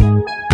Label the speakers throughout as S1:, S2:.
S1: Música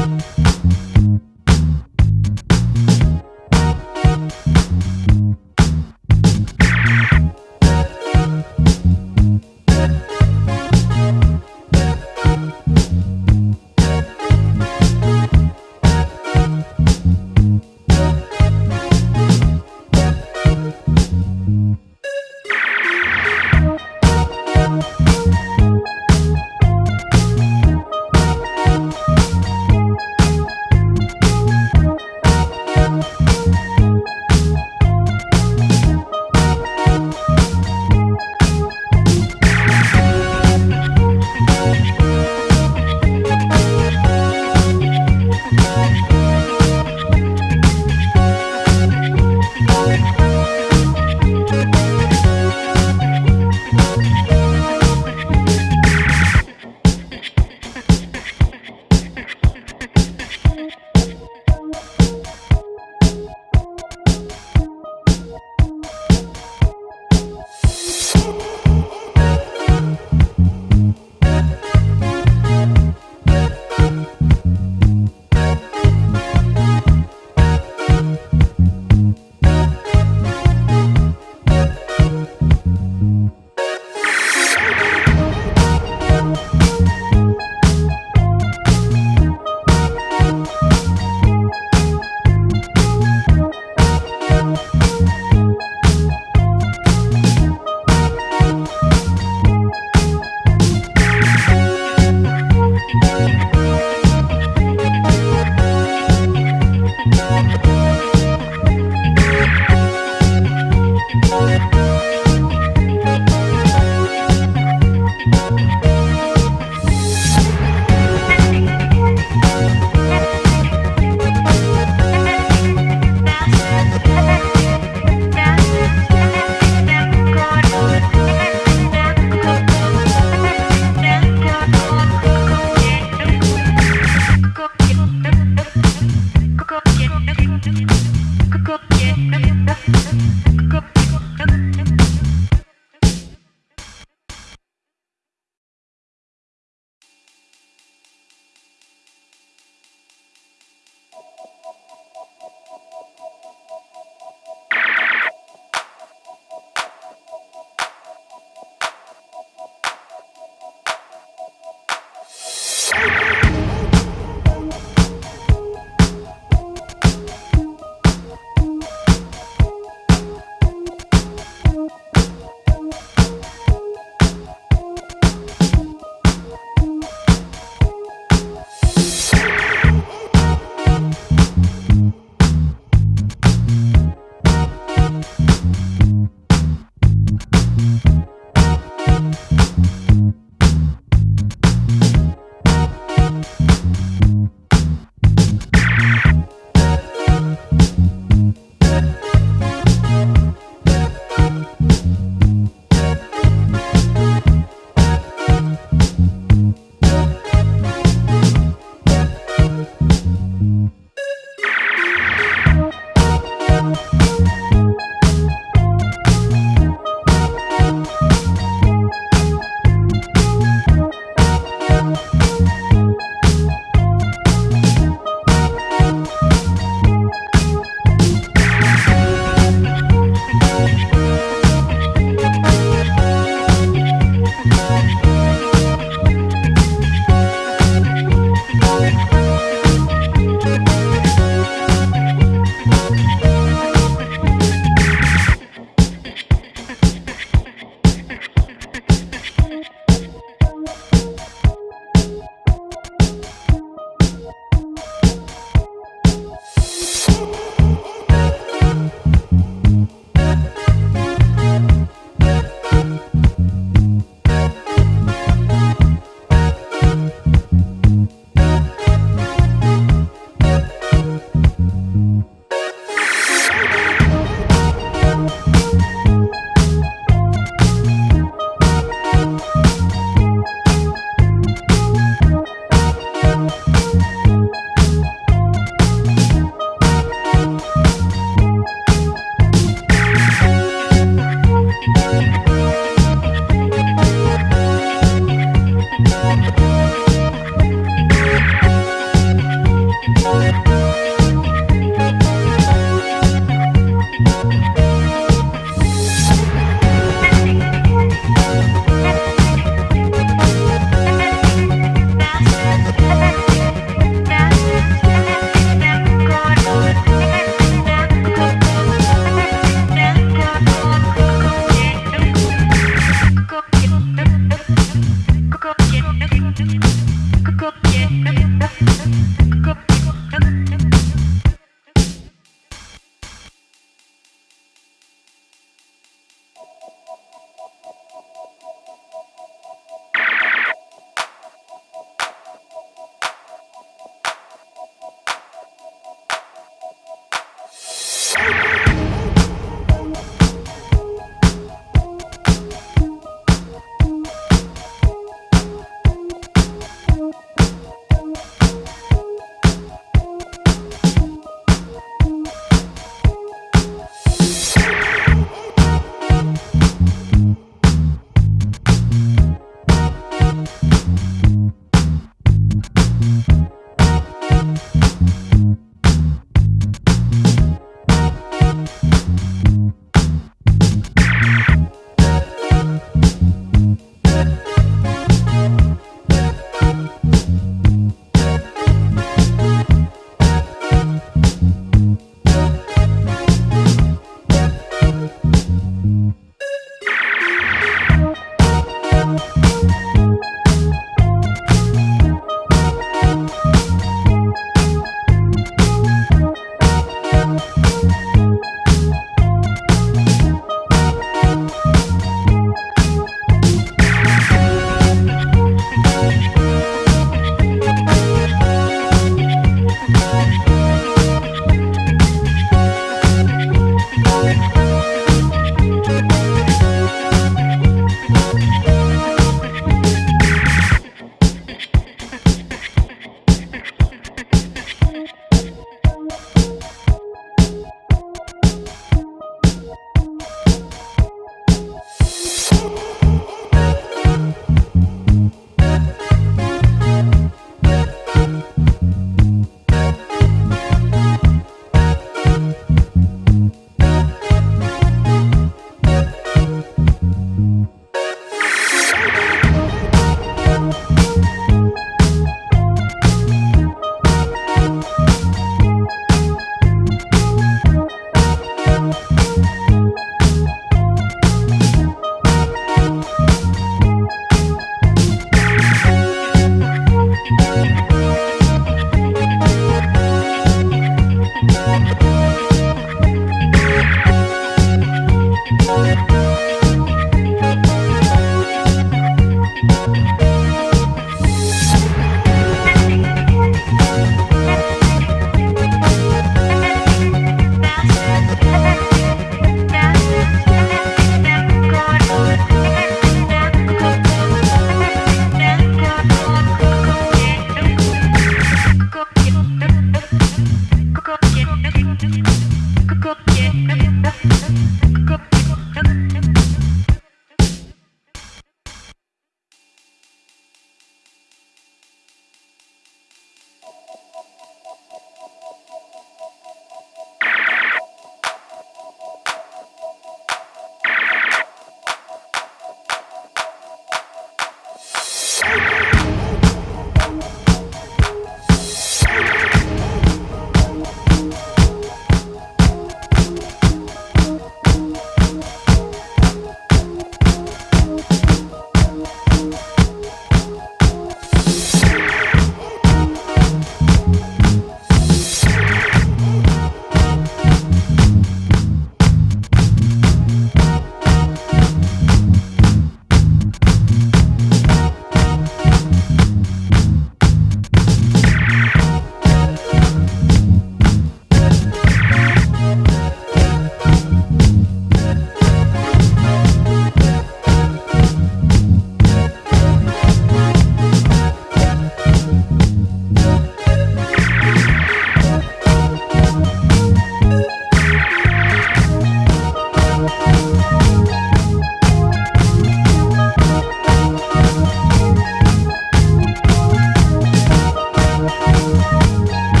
S1: Thank you.